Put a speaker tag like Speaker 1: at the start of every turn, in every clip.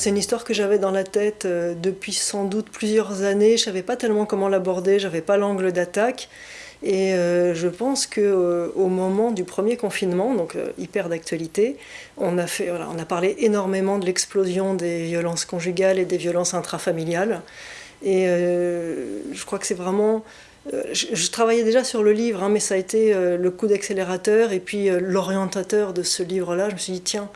Speaker 1: C'est une histoire que j'avais dans la tête euh, depuis sans doute plusieurs années. Je savais pas tellement comment l'aborder, j'avais pas l'angle d'attaque. Et euh, je pense qu'au euh, moment du premier confinement, donc hyper d'actualité, on, a fait, on a parlé énormément de l'explosion des violences conjugales et des violences intrafamiliales. Et je crois que c'est vraiment je, travaillais déjà sur le livre, hein, mais ça a été le coup d'accélérateur et puis l'orientateur de ce livre-là. Je me suis dit, tiens,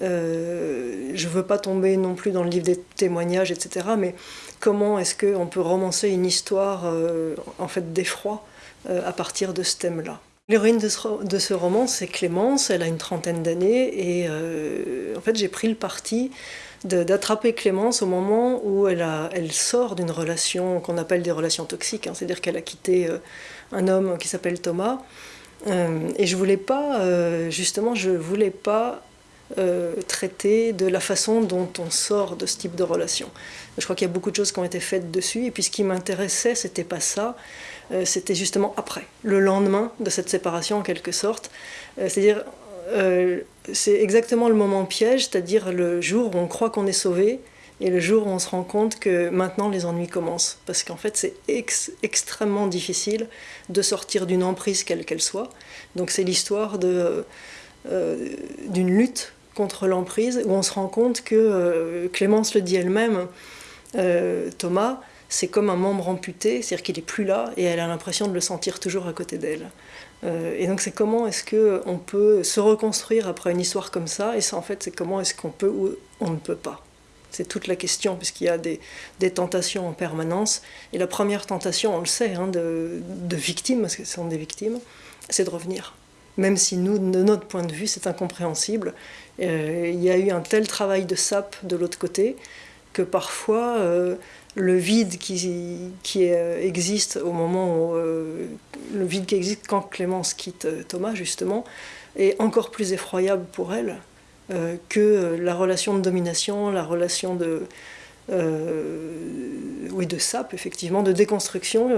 Speaker 1: euh, je ne veux pas tomber non plus dans le livre des témoignages, etc. Mais comment est-ce qu'on peut romancer une histoire euh, en fait d'effroi euh, à partir de ce thème-là? L'héroïne de, ce roman, c'est Clémence, elle a une trentaine d'années, et en fait j'ai pris le parti d'attraper Clémence au moment où elle sort d'une relation qu'on appelle des relations toxiques, hein. c'est-à-dire qu'elle a quitté un homme qui s'appelle Thomas, et je voulais pas, justement, je voulais pas euh, traiter de la façon dont on sort de ce type de relation. Je crois qu'il y a beaucoup de choses qui ont été faites dessus, et puis ce qui m'intéressait, c'était pas ça, euh, c'était justement après, le lendemain de cette séparation en quelque sorte. Euh, c'est-à-dire, c'est exactement le moment piège, c'est-à-dire le jour où on croit qu'on est sauvé, et le jour où on se rend compte que maintenant les ennuis commencent. Parce qu'en fait, c'est extrêmement difficile de sortir d'une emprise quelle qu'elle soit. Donc c'est l'histoire d'une lutte contre l'emprise, où on se rend compte que, euh, Clémence le dit elle-même, euh, Thomas, c'est comme un membre amputé, c'est-à-dire qu'il n'est plus là, et elle a l'impression de le sentir toujours à côté d'elle. Euh, et donc c'est comment est-ce qu'on peut se reconstruire après une histoire comme ça, et ça en fait c'est comment est-ce qu'on peut ou on ne peut pas. C'est toute la question, puisqu'il y a des, tentations en permanence. Et la première tentation, on le sait, hein, de, de victimes, parce que ce sont des victimes, c'est de revenir même si nous, de notre point de vue, c'est incompréhensible. Euh, il y a eu un tel travail de sape de l'autre côté que parfois euh, le vide qui, qui euh, existe au moment où le vide qui existe quand Clémence quitte Thomas justement est encore plus effroyable pour elle que la relation de domination, la relation de oui de sape effectivement, de déconstruction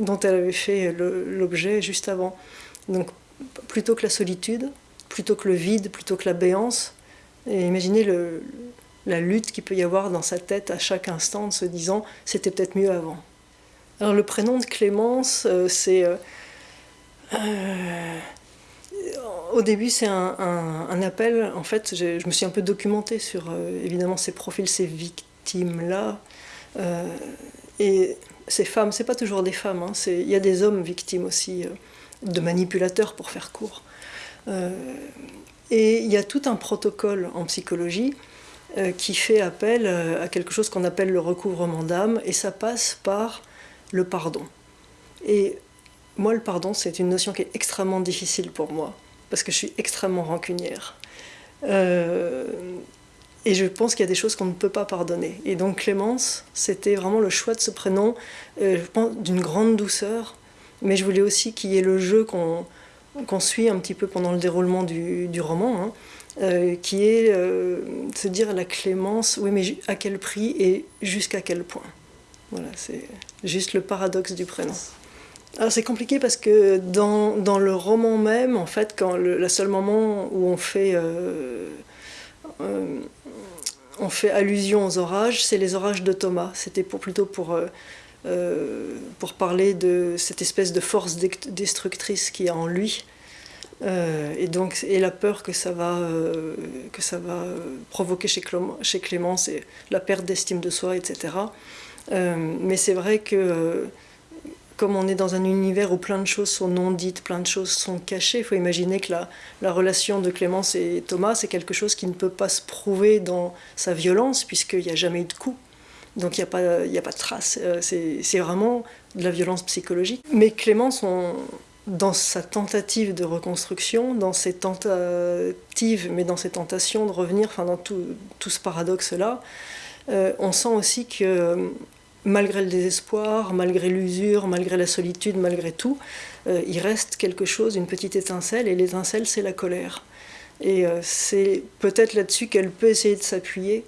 Speaker 1: dont elle avait fait l'objet juste avant. Donc plutôt que la solitude, plutôt que le vide, plutôt que la béance. Et imaginez la lutte qu'il peut y avoir dans sa tête à chaque instant en se disant c'était peut-être mieux avant. Alors le prénom de Clémence, euh, c'est... Euh, euh, au début, c'est un, appel. En fait, je me suis un peu documentée sur évidemment ces profils, ces victimes-là. et ces femmes, c'est pas toujours des femmes, hein, il y a des hommes victimes aussi de manipulateurs pour faire court. Euh, et il y a tout un protocole en psychologie euh, qui fait appel euh, à quelque chose qu'on appelle le recouvrement d'âme, et ça passe par le pardon. Et moi, le pardon, c'est une notion qui est extrêmement difficile pour moi, parce que je suis extrêmement rancunière. et je pense qu'il y a des choses qu'on ne peut pas pardonner. Et donc Clémence, c'était vraiment le choix de ce prénom, je pense, d'une grande douceur, mais je voulais aussi qu'il y ait le jeu qu'on suit un petit peu pendant le déroulement du, roman, hein, euh, qui est euh, se dire la clémence, oui mais à quel prix et jusqu'à quel point. Voilà, c'est juste le paradoxe du prénom. Alors c'est compliqué parce que dans, dans, le roman même, en fait, quand le, seul moment où on fait, euh, on fait allusion aux orages, c'est les orages de Thomas. C'était pour, plutôt pour euh, pour parler de cette espèce de force destructrice qui est en lui. Euh, et donc et la peur que ça va, euh, que ça va provoquer chez, Clément, chez Clémence et la perte d'estime de soi, etc. mais c'est vrai que comme on est dans un univers où plein de choses sont non dites, plein de choses sont cachées, il faut imaginer que la, la relation de Clémence et Thomas, c'est quelque chose qui ne peut pas se prouver dans sa violence, puisqu'il n'y a jamais eu de coup. Donc il n'y a, pas, a pas de trace. Euh, c'est vraiment de la violence psychologique. Mais Clémence, dans sa tentative de reconstruction, dans ses tentatives, mais dans ses tentations de revenir, enfin dans tout, tout ce paradoxe-là, euh, on sent aussi que malgré le désespoir, malgré l'usure, malgré la solitude, malgré tout, euh, il reste quelque chose, une petite étincelle, et l'étincelle, c'est la colère. Et c'est peut-être là-dessus qu'elle peut essayer de s'appuyer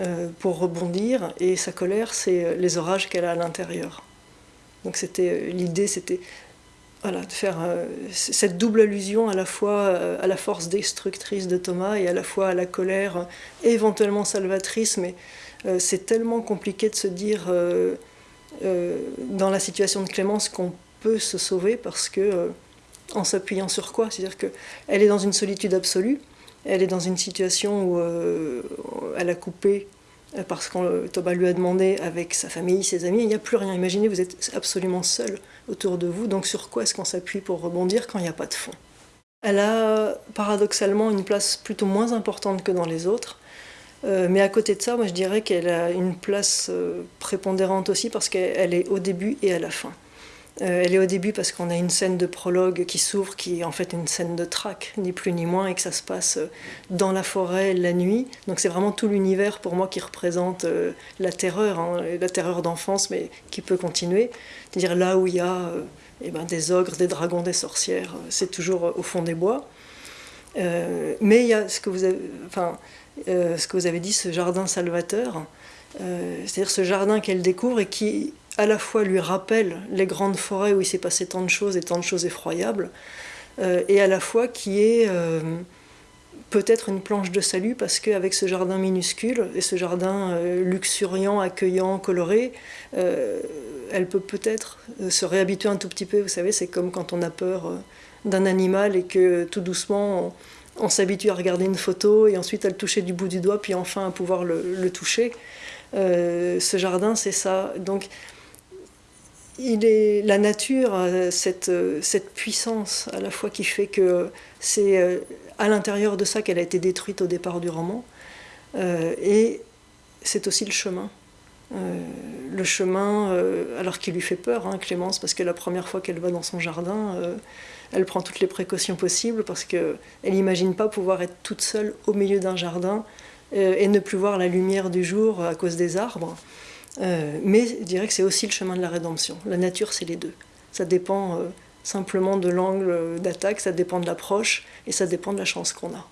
Speaker 1: euh, pour rebondir, et sa colère, c'est euh, les orages qu'elle a à l'intérieur. Donc c'était euh, l'idée, c'était voilà, de faire cette double allusion à la fois à la force destructrice de Thomas et à la fois à la colère éventuellement salvatrice, mais c'est tellement compliqué de se dire dans la situation de Clémence qu'on peut se sauver parce que en s'appuyant sur quoi? C'est-à-dire qu'elle est dans une solitude absolue, elle est dans une situation où euh, elle a coupé euh, parce que Thomas lui a demandé avec sa famille, ses amis, il n'y a plus rien. Imaginez, vous êtes absolument seul autour de vous, donc sur quoi est-ce qu'on s'appuie pour rebondir quand il n'y a pas de fond? Elle a paradoxalement une place plutôt moins importante que dans les autres, euh, mais à côté de ça, moi je dirais qu'elle a une place prépondérante aussi parce qu'elle est au début et à la fin. Euh, elle est au début parce qu'on a une scène de prologue qui s'ouvre, qui est en fait une scène de traque, ni plus ni moins, et que ça se passe euh, dans la forêt la nuit. Donc c'est vraiment tout l'univers pour moi qui représente euh, la terreur, hein, la terreur d'enfance, mais qui peut continuer. C'est-à-dire là où il y a eh ben, des ogres, des dragons, des sorcières, c'est toujours au fond des bois. mais il y a ce que vous avez, enfin, ce que vous avez dit, ce jardin salvateur, c'est-à-dire ce jardin qu'elle découvre et qui à la fois lui rappelle les grandes forêts où il s'est passé tant de choses et tant de choses effroyables, euh, et à la fois qui est euh, peut-être une planche de salut parce qu'avec ce jardin minuscule et ce jardin euh, luxuriant, accueillant, coloré, elle peut peut-être se réhabituer un tout petit peu. Vous savez, c'est comme quand on a peur d'un animal et que tout doucement on, s'habitue à regarder une photo et ensuite à le toucher du bout du doigt, puis enfin à pouvoir le, le toucher. ce jardin, c'est ça. Donc, il est, la nature cette, cette, puissance à la fois qui fait que c'est euh, à l'intérieur de ça qu'elle a été détruite au départ du roman, euh, et c'est aussi le chemin. Euh, le chemin, alors qu'il lui fait peur, hein, Clémence, parce que la première fois qu'elle va dans son jardin, elle prend toutes les précautions possibles parce qu'elle n'imagine pas pouvoir être toute seule au milieu d'un jardin et ne plus voir la lumière du jour à cause des arbres. Euh, mais je dirais que c'est aussi le chemin de la rédemption. La nature, c'est les deux. Ça dépend euh, simplement de l'angle d'attaque, ça dépend de l'approche et ça dépend de la chance qu'on a.